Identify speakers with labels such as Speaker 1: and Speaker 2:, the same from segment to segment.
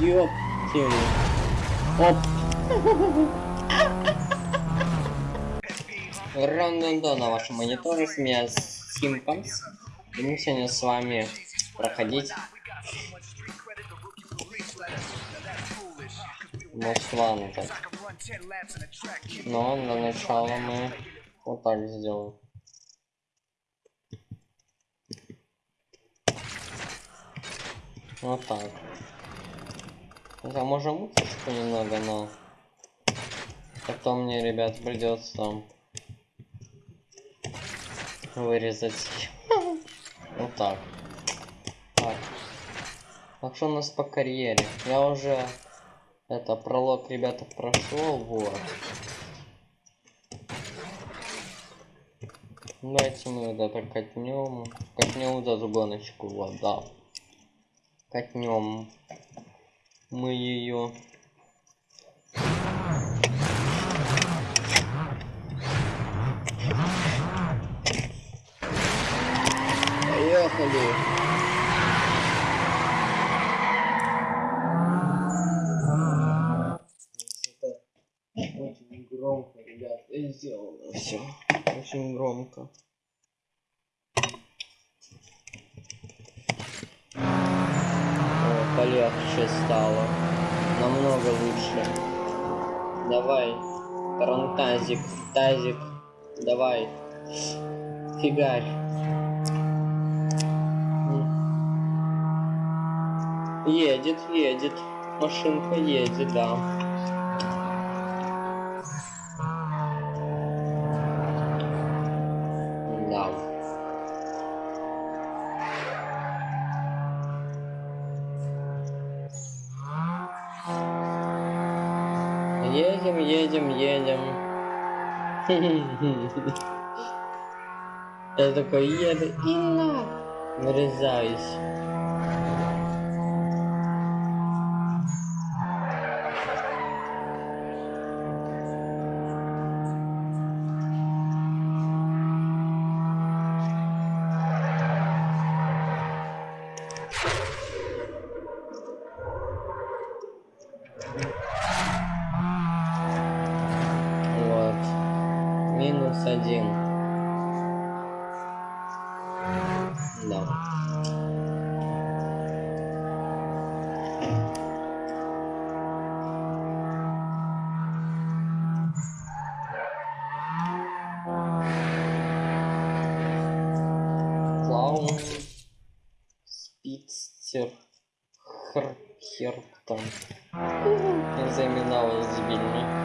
Speaker 1: Ёптили. Оп. Рандо на вашем мониторе, с меня Симпанс. И мы сегодня с вами проходить Москван так. Но для начала мы вот так сделаем. Вот так. Хотя можем муточку немного, но потом мне, ребят, придется вырезать. Вот так. Так. Так что у нас по карьере? Я уже это пролог, ребята, прошел, вот. Давайте мы вот это катнем. Катнем вот эту гоночку, вот, да. Катнем мы ее. Поехали. Очень громко, ребят, сделано все. Очень громко. О, полегче стало. Намного лучше. Давай. Тарантазик, тазик. Давай. Фигарь. Едет, едет. Машинка едет, да. Я такой еду и на врезаюсь. Спидстер. Хр. Хер там. Заминал дебильный.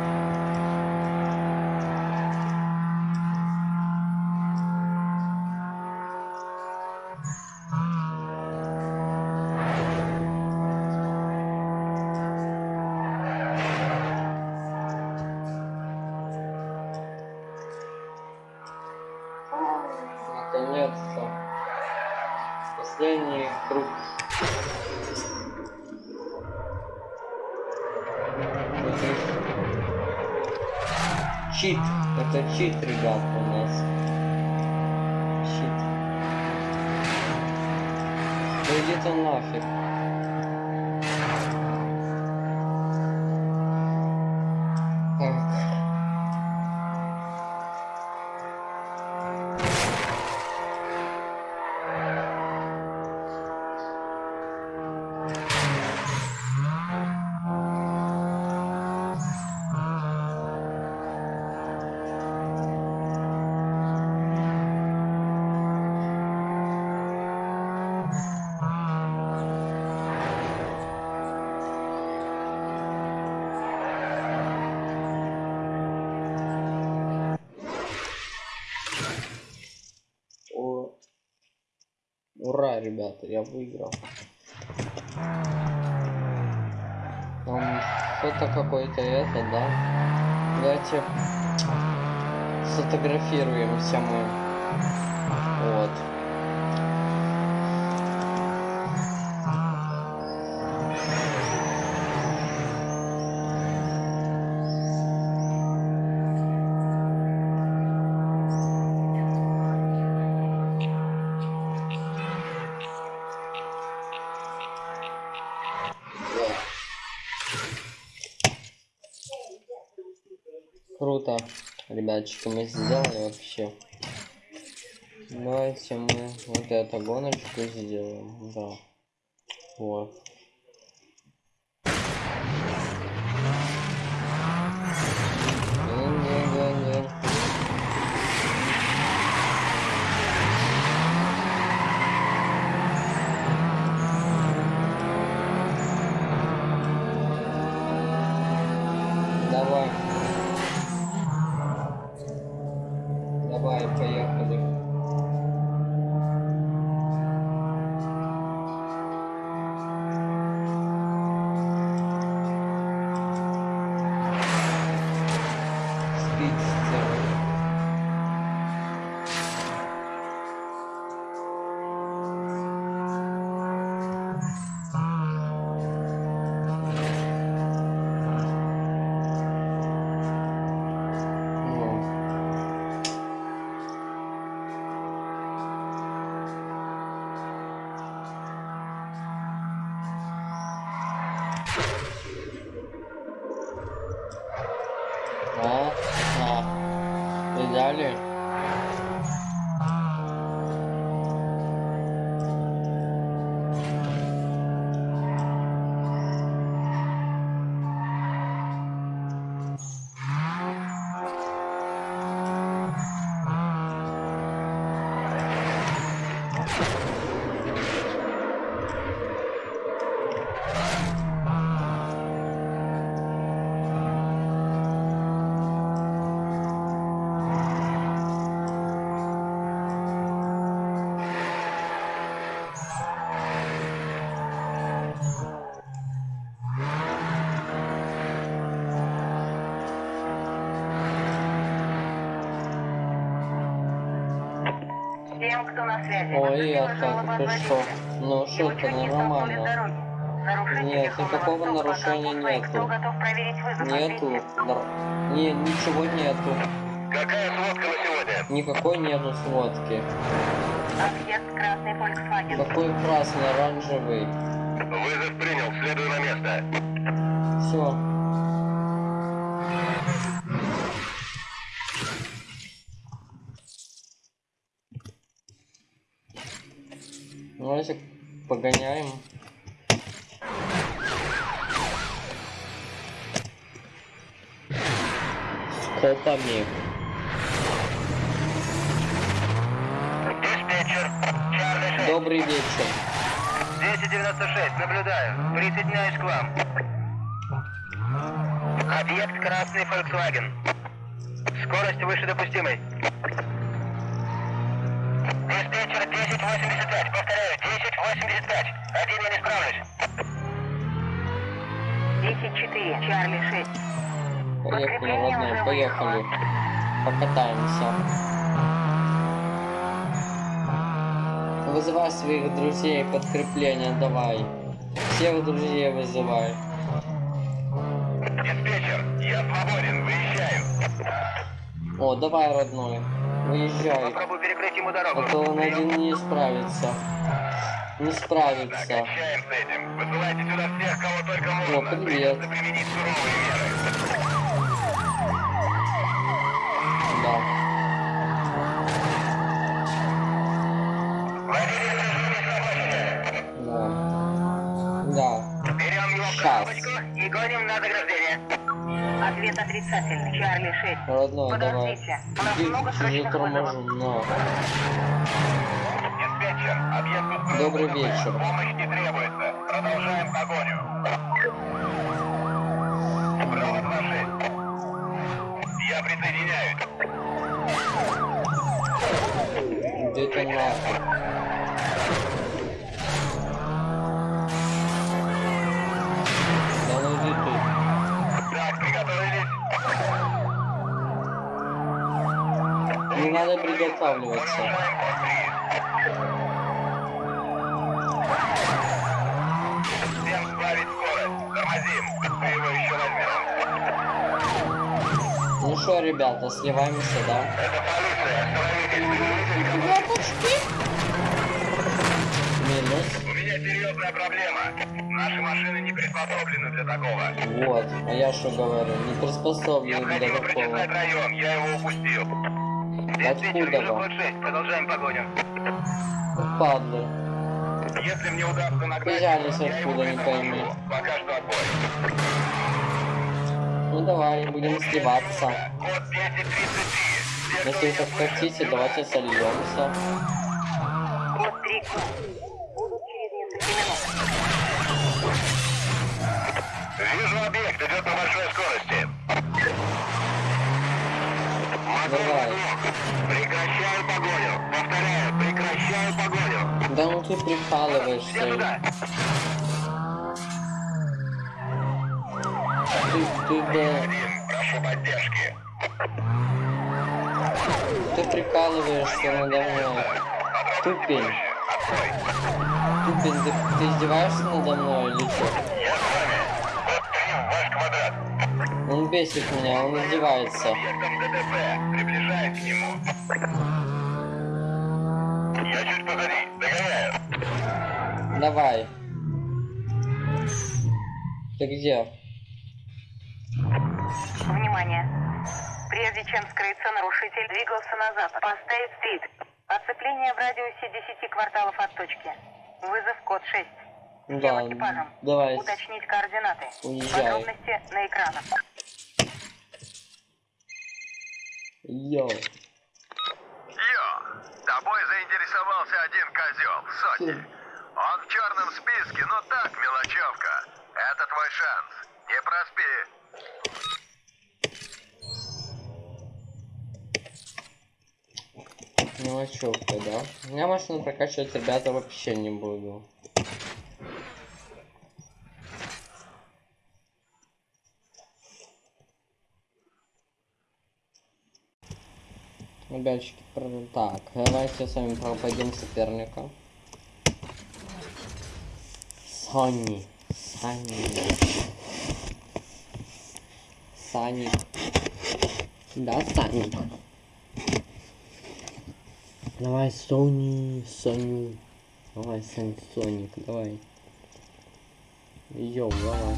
Speaker 1: Да иди ты нафиг. Ура, ребята, я выиграл. Там что-то какое-то это, да? Давайте сфотографируемся мы. Вот. Ребятчики, мы сделали вообще. Давайте мы вот эту гоночку сделаем. Да. Вот.
Speaker 2: weeks.
Speaker 1: Ой, я так, ты что? Ну
Speaker 2: не
Speaker 1: ну нормально. Нет, никакого нарушения нету. Нету. Не, ничего нету.
Speaker 3: Какая сводка на сегодня?
Speaker 1: Никакой нету сводки.
Speaker 2: Объект красный Volkswagen.
Speaker 1: Какой красный, оранжевый.
Speaker 3: Вызов принял, следуй на место.
Speaker 1: Все. Давайте погоняем. С копами.
Speaker 3: Диспетчер, Чарли 6,
Speaker 1: Добрый вечер.
Speaker 3: 296, наблюдаю. Присоединяюсь к вам. Объект красный Volkswagen. Скорость выше допустимой. Диспетчер 1085, повторяю, 1085. Один я не справлюсь.
Speaker 2: 10-4, Чарли 6.
Speaker 1: Поехали, родной, поехали. Покатаемся. Вызывай своих друзей, подкрепление давай. Всех друзей вызывай.
Speaker 3: Диспетчер, я свободен, выезжаю.
Speaker 1: О, давай, родной. Выезжай.
Speaker 3: Попробую перекрыть ему дорогу.
Speaker 1: А то он один не справится. Не справится.
Speaker 3: кончаем с этим. Высылайте сюда всех, кого только можно.
Speaker 1: привет.
Speaker 3: Применить суровые меры.
Speaker 1: Да. Да. Да.
Speaker 3: Берем его коробочку и гоним на заграждение.
Speaker 2: Ответ отрицательный, Чарли 6.
Speaker 1: Родной, давай.
Speaker 2: Подождите, у нас много срочных
Speaker 1: торможу,
Speaker 2: вызовов.
Speaker 1: но. Добрый вечер.
Speaker 3: Помощь не требуется. Продолжаем погоню. 26. Я присоединяюсь.
Speaker 1: Нахуй? Да ну иди ты.
Speaker 3: Так, приготовились.
Speaker 1: Не надо приготавливаться.
Speaker 3: Продолжаем ход 3. Всем сбавить скорость. Тормозим. Мы его еще возьмем.
Speaker 1: Ну что, ребята, сливаемся, да?
Speaker 3: Это полиция.
Speaker 1: Минус.
Speaker 3: У меня серьезная проблема. Наши машины не приспособлены для такого.
Speaker 1: Вот, а я что говорю, не приспособлен для такого.
Speaker 3: район, я его упустил.
Speaker 1: Откуда вам?
Speaker 3: код 6, продолжаем погоню.
Speaker 1: Падлы.
Speaker 3: Если мне удастся нагнать я его
Speaker 1: откуда, не пойми.
Speaker 3: Пока что отбой.
Speaker 1: Давай, будем сливаться.
Speaker 3: Код 1033. Все, кто
Speaker 1: Если вы так хотите, давайте сольемся.
Speaker 2: Код 3 Будут через несколько минут.
Speaker 3: Вижу объект, идет на большой скорости.
Speaker 1: Давай.
Speaker 3: Прекращаю погоню. Повторяю, прекращаю погоню.
Speaker 1: Да ну ты
Speaker 3: Все
Speaker 1: прикалываешься.
Speaker 3: туда.
Speaker 1: Ты, ты, да,
Speaker 3: прошу поддержки.
Speaker 1: ты прикалываешься надо мной. Тупень. Тупень, ты, ты издеваешься надо мной или что?
Speaker 3: Я с вами. Код 3, ваш квадрат.
Speaker 1: Он бесит меня, он издевается.
Speaker 3: Объектом ДТП. Приближаюсь к нему. Я чуть позади. Догоняю.
Speaker 1: Давай. Ты где?
Speaker 2: Прежде чем скрыться, нарушитель двигался на запад по Стейт-стрит. Оцепление в радиусе 10 кварталов от точки. Вызов код 6. Всем
Speaker 1: Да,
Speaker 2: экипажам.
Speaker 1: давай.
Speaker 2: Уточнить координаты.
Speaker 1: Уезжай.
Speaker 2: Подробности на экранах.
Speaker 1: Йоу.
Speaker 4: Йо, тобой заинтересовался один козел, Соти. Он в черном списке, но так, мелочевка. Это твой шанс. Не проспи.
Speaker 1: Мелочевка, да? Я машину прокачивать, ребята, вообще не буду. Ребятчики, так, давайте с вами пропадем соперника. Сони. Сани. Саник. Да, Саник. Давай, Сони, Соню. Давай, Сон, Соник, давай. Йоу, давай.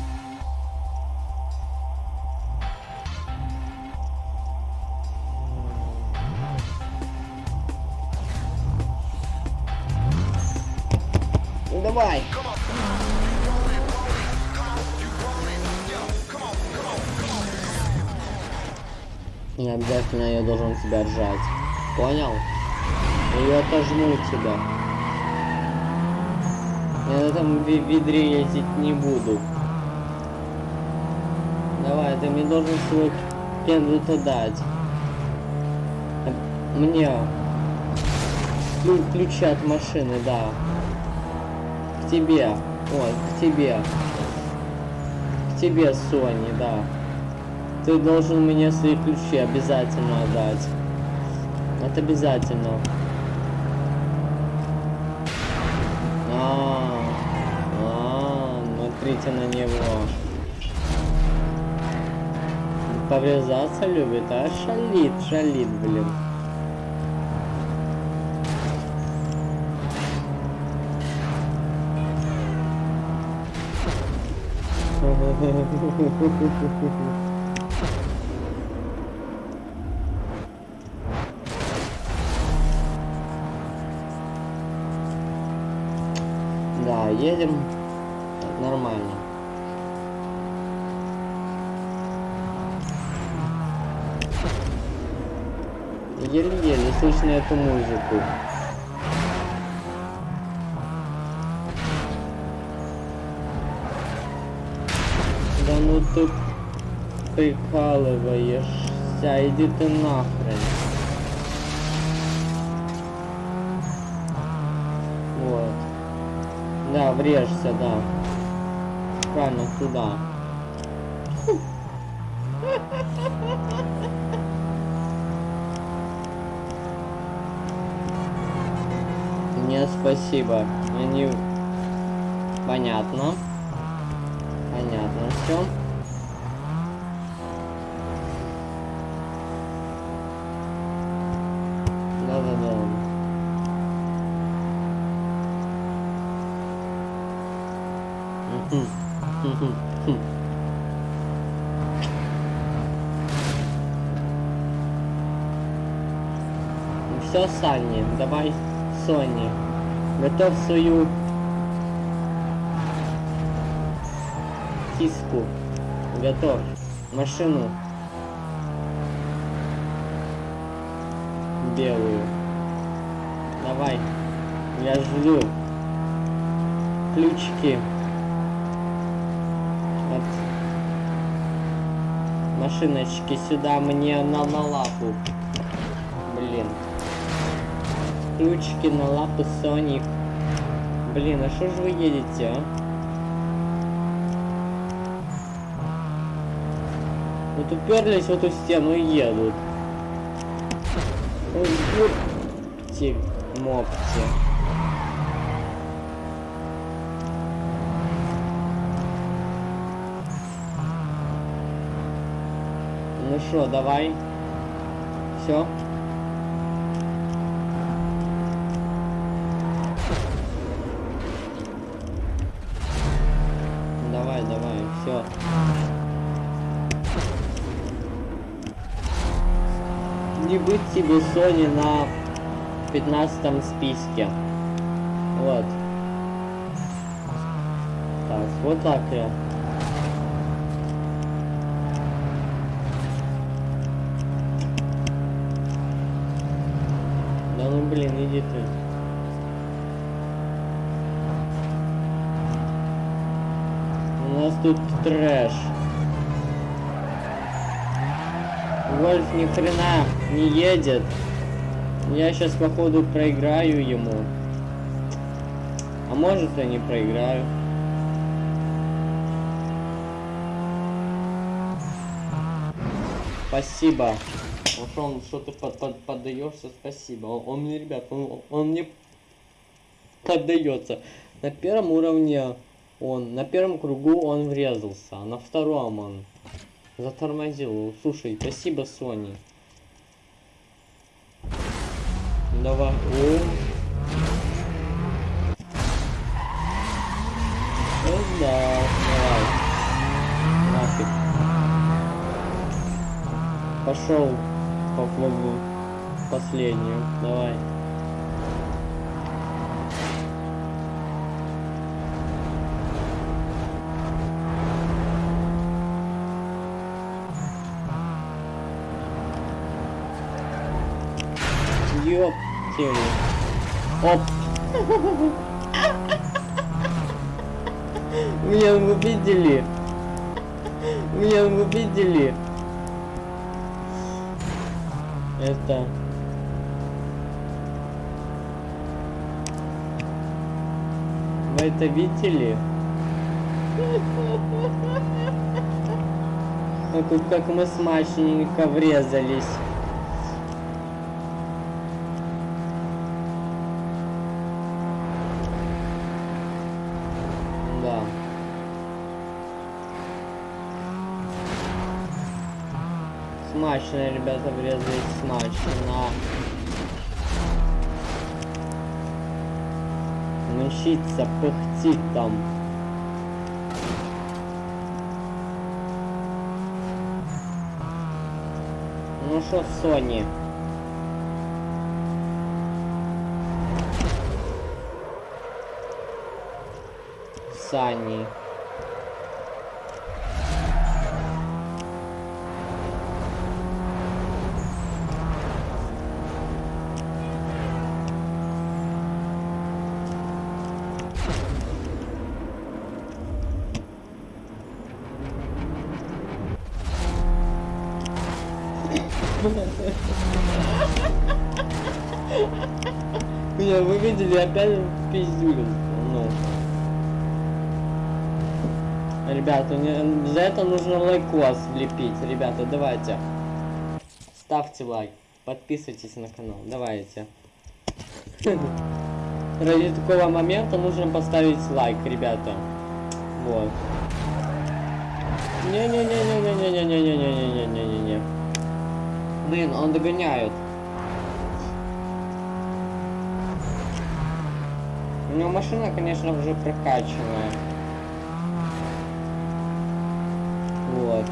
Speaker 1: Ну, Давай. И обязательно я должен тебя ржать. Понял? И отожму тебя. Я на этом ведре ездить не буду. Давай, ты мне должен свой кендуто дать. Мне. Клю- ключи от машины, да. К тебе. Ой, к тебе. К тебе, Сони, да. Ты должен мне свои ключи обязательно отдать. Это обязательно. Смотрите на него. Поврезаться любит, а шалит, шалит, блин. Да, едем нормально. Еле-еле слышно эту музыку. Да ну ты прикалываешься, иди ты нахрен. Вот. Да, врежься, да. Правильно, туда. Нет, спасибо. Они... Понятно. Понятно все. Все, Санни, давай, Сони, готовь свою киску. Готовь. Машину. Белую. Давай. Я жду. Ключики. От машиночки сюда мне на, на лапу. Ключики на лапу Соник. Блин, а что же вы едете, а? Вот уперлись в эту стену и едут. Ой, ёпти, мопти. Ну что, давай. Все. Все. Не быть тебе Sony на 15 списке. Вот. Так, вот так я. Да ну блин, иди ты. У нас тут трэш. Вольф ни хрена не едет. Я сейчас походу проиграю ему. А может я не проиграю. Спасибо. Вот он что-то под, под, поддаешься, спасибо. Он, он мне, ребят, он, он мне поддается. На первом уровне он, на первом кругу он врезался, а на втором он затормозил. Слушай, спасибо, Сони. Давай. О. Ну да, давай. Нафиг. Пошел по кругу. Последнюю. Давай. Ёптили. Оп. Меня увидели. Меня увидели. Это... Вы это видели? Ну как мы смачненько врезались. Да. Смачно, ребята, врезались смачно. Мчится, пыхтит там. Ну что, Сони? Сани. Меня вы видели опять в пиздюлю. Ну. Ребята, не- за это нужно лайкос влепить. Ребята, давайте. Ставьте лайк. Подписывайтесь на канал. Давайте. Ради такого момента нужно поставить лайк, ребята. Вот. Не-не-не-не-не-не-не-не-не-не-не-не-не. Блин, он догоняет. У него машина, конечно, уже прокачанная. Вот.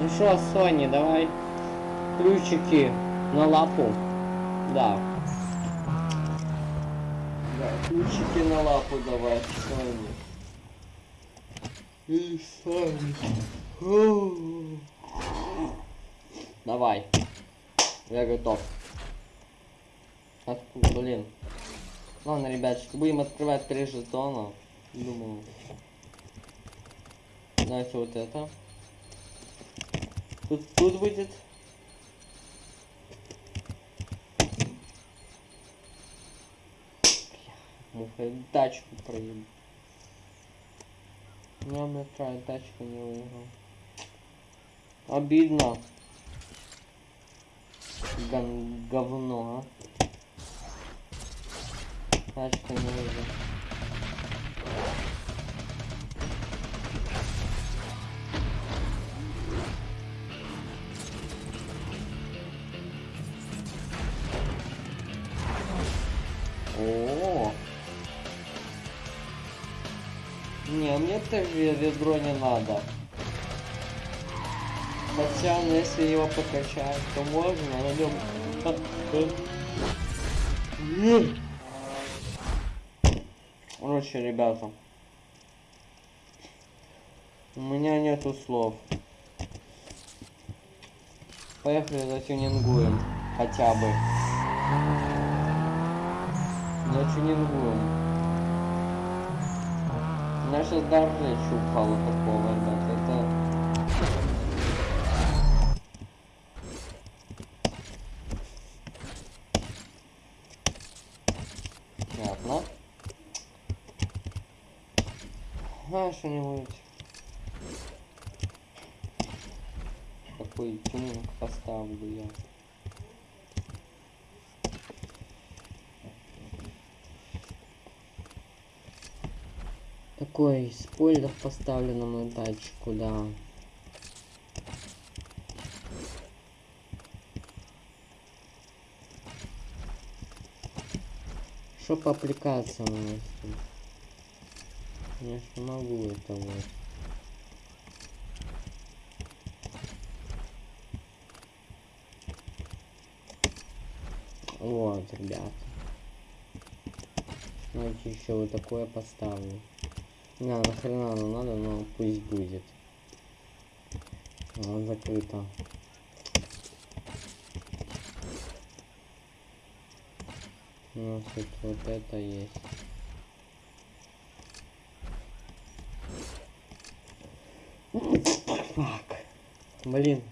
Speaker 1: Ну что, Сони, давай ключики на лапу. Да. Да, ключики на лапу давай, Сони. Давай. Я готов. Откуда, блин. Ладно, ребяточки, будем открывать три жетона. Думаю. Давайте вот это. Тут, тут будет. Муха, тачку проеб. Я край тачку не выиграл. Обидно. Ган говно, а. Тачка не выиграл. Тоже ведро не надо. Хотя, ну, если его покачать, то можно на нем. Короче, ребята. У меня нету слов. Поехали затюнингуем. Хотя бы. Меня сейчас даже речь упала такого, ребята. Это... Понятно. А, что-нибудь. Какой тюнинг поставлю я. Такой спойлер поставлю на мою тачку, да. Что по аппликациям у нас тут? Я ж не могу это вот. Вот, ребята. Давайте еще вот такое поставлю. Не, нахрена оно надо, но пусть будет. Закрыто. У нас тут вот это есть. Фак. Блин.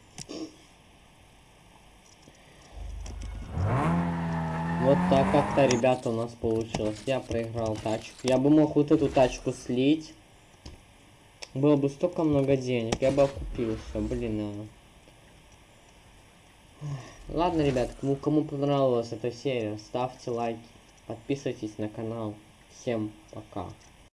Speaker 1: Вот так как-то, ребята, у нас получилось. Я проиграл тачку. Я бы мог вот эту тачку слить. Было бы столько много денег. Я бы окупился. Блин, а. Ладно, ребят, кому, кому понравилась эта серия, ставьте лайки, подписывайтесь на канал. Всем пока.